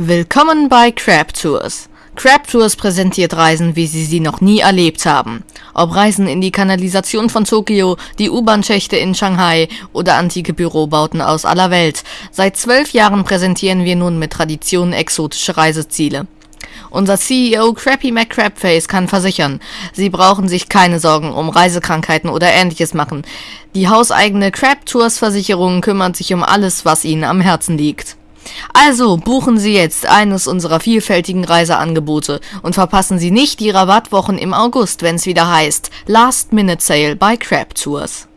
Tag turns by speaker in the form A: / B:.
A: Willkommen bei Crab Tours. Crab Tours präsentiert Reisen, wie Sie sie noch nie erlebt haben. Ob Reisen in die Kanalisation von Tokio, die U-Bahn-Schächte in Shanghai oder antike Bürobauten aus aller Welt. Seit zwölf Jahren präsentieren wir nun mit Tradition exotische Reiseziele. Unser CEO Crappy McCrabface kann versichern, Sie brauchen sich keine Sorgen um Reisekrankheiten oder ähnliches machen. Die hauseigene Crab Tours Versicherung kümmert sich um alles, was Ihnen am Herzen liegt. Also buchen Sie jetzt eines unserer vielfältigen Reiseangebote und verpassen Sie nicht die Rabattwochen im August, wenn es wieder heißt Last Minute Sale bei Crab Tours.